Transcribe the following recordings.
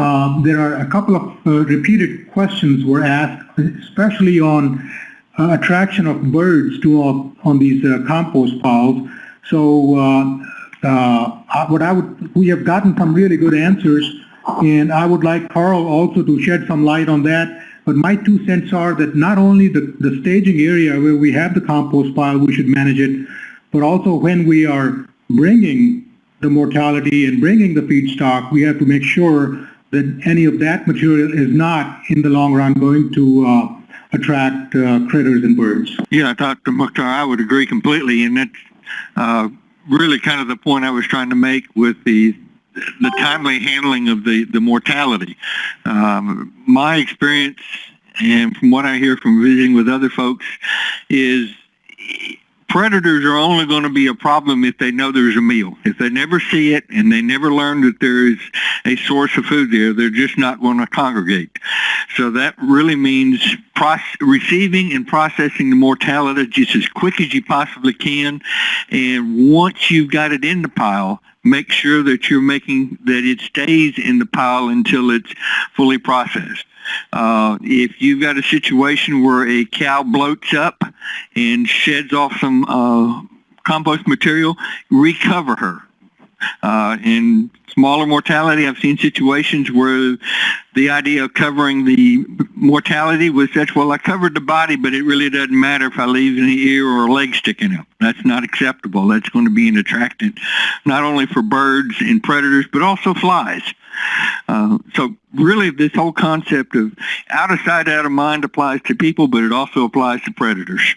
uh, there are a couple of uh, repeated questions were asked, especially on uh, attraction of birds to uh, on these uh, compost piles. So uh, what I would, we have gotten some really good answers, and I would like Carl also to shed some light on that. But my two cents are that not only the, the staging area where we have the compost pile, we should manage it, but also when we are bringing the mortality and bringing the feedstock, we have to make sure that any of that material is not, in the long run, going to uh, attract uh, critters and birds. Yeah, Dr. Mukhtar, I would agree completely, and that's uh, really kind of the point I was trying to make with the the timely handling of the the mortality. Um, my experience, and from what I hear from visiting with other folks, is predators are only going to be a problem if they know there's a meal. If they never see it and they never learn that there is a source of food there, they're just not going to congregate. So that really means receiving and processing the mortality just as quick as you possibly can. And once you've got it in the pile, make sure that you're making that it stays in the pile until it's fully processed. Uh, if you've got a situation where a cow bloats up and sheds off some uh, compost material, recover her. Uh, in smaller mortality, I've seen situations where the idea of covering the mortality was such, well, I covered the body, but it really doesn't matter if I leave an ear or a leg sticking out. That's not acceptable. That's going to be an attractant, not only for birds and predators, but also flies. Uh, so really this whole concept of out of sight, out of mind applies to people, but it also applies to predators.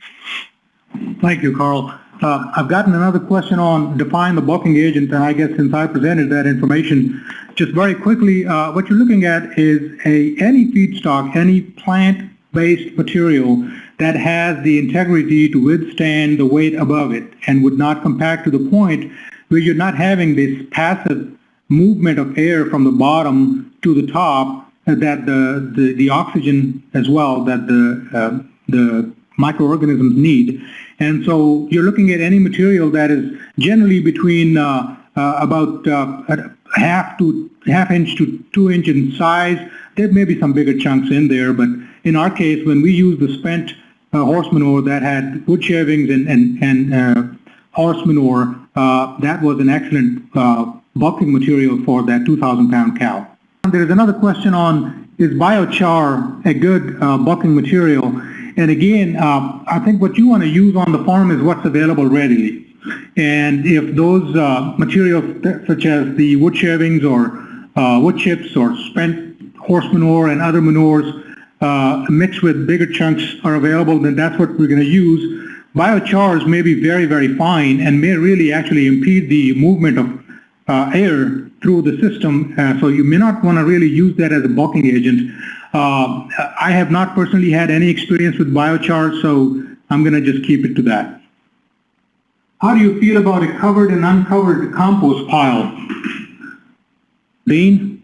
Thank you, Carl. Uh, I've gotten another question on define the bulking agent, and I guess since I presented that information, just very quickly, uh, what you're looking at is a any feedstock, any plant-based material that has the integrity to withstand the weight above it and would not compact to the point where you're not having this passive movement of air from the bottom to the top uh, that the, the, the oxygen as well that the, uh, the microorganisms need. And so you're looking at any material that is generally between uh, uh, about uh, half to half inch to two inch in size. There may be some bigger chunks in there, but in our case, when we used the spent uh, horse manure that had wood shavings and, and, and horse manure, that was an excellent bulking material for that 2,000 pound cow. There's another question on is biochar a good uh, bulking material? And again, uh, I think what you want to use on the farm is what's available readily. And if those uh, materials such as the wood shavings or uh, wood chips or spent horse manure and other manures uh, mixed with bigger chunks are available, then that's what we're going to use. Biochars may be very, very fine and may really actually impede the movement of uh, air through the system, uh, so you may not want to really use that as a bulking agent. Uh, I have not personally had any experience with biochar, so I'm going to just keep it to that. How do you feel about a covered and uncovered compost pile? Dean?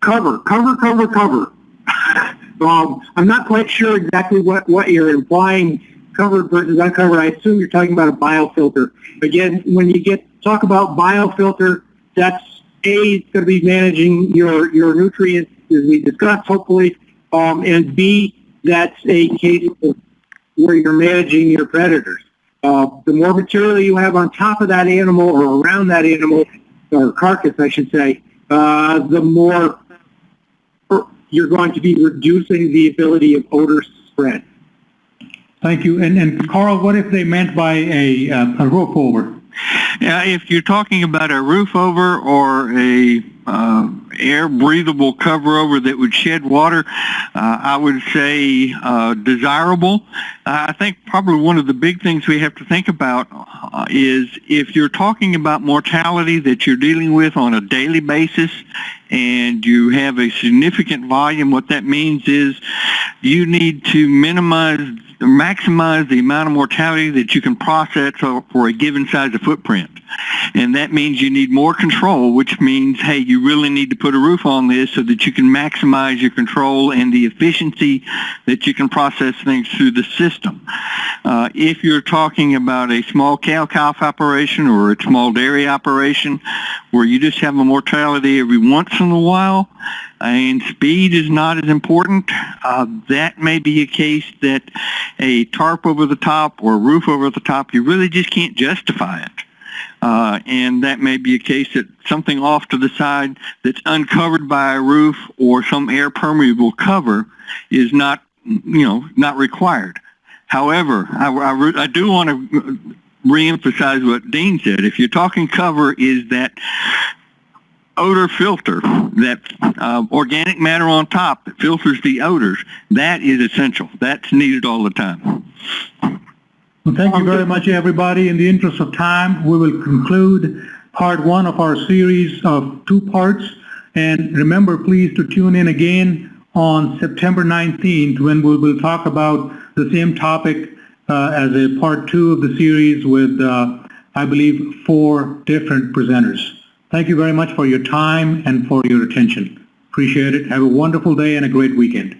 Cover, cover, cover, cover. um, I'm not quite sure exactly what, what you're implying covered versus uncovered. I assume you're talking about a biofilter. Again, when you get talk about biofilter, that's A, it's going to be managing your, your nutrients as we discussed, hopefully, um, and B, that's a case where you're managing your predators. Uh, the more material you have on top of that animal or around that animal, or carcass, I should say, uh, the more you're going to be reducing the ability of odor spread. Thank you. And, and Carl, what if they meant by a, uh, a roof over? Yeah, if you're talking about a roof over or a uh, air breathable cover over that would shed water, uh, I would say uh, desirable. I think probably one of the big things we have to think about uh, is if you're talking about mortality that you're dealing with on a daily basis and you have a significant volume, what that means is you need to minimize maximize the amount of mortality that you can process for a given size of footprint. And that means you need more control, which means, hey, you really need to put a roof on this so that you can maximize your control and the efficiency that you can process things through the system. Uh, if you're talking about a small cow-calf operation or a small dairy operation where you just have a mortality every once in a while and speed is not as important, uh, that may be a case that a tarp over the top or a roof over the top, you really just can't justify it. Uh, and that may be a case that something off to the side that's uncovered by a roof or some air permeable cover is not, you know, not required. However, I, I, I do want to reemphasize what Dean said. If you're talking cover, is that odor filter, that uh, organic matter on top that filters the odors, that is essential. That's needed all the time. Well, thank you very much, everybody. In the interest of time, we will conclude part one of our series of two parts. And remember, please, to tune in again on September 19th when we will talk about the same topic uh, as a part two of the series with, uh, I believe, four different presenters. Thank you very much for your time and for your attention. Appreciate it. Have a wonderful day and a great weekend.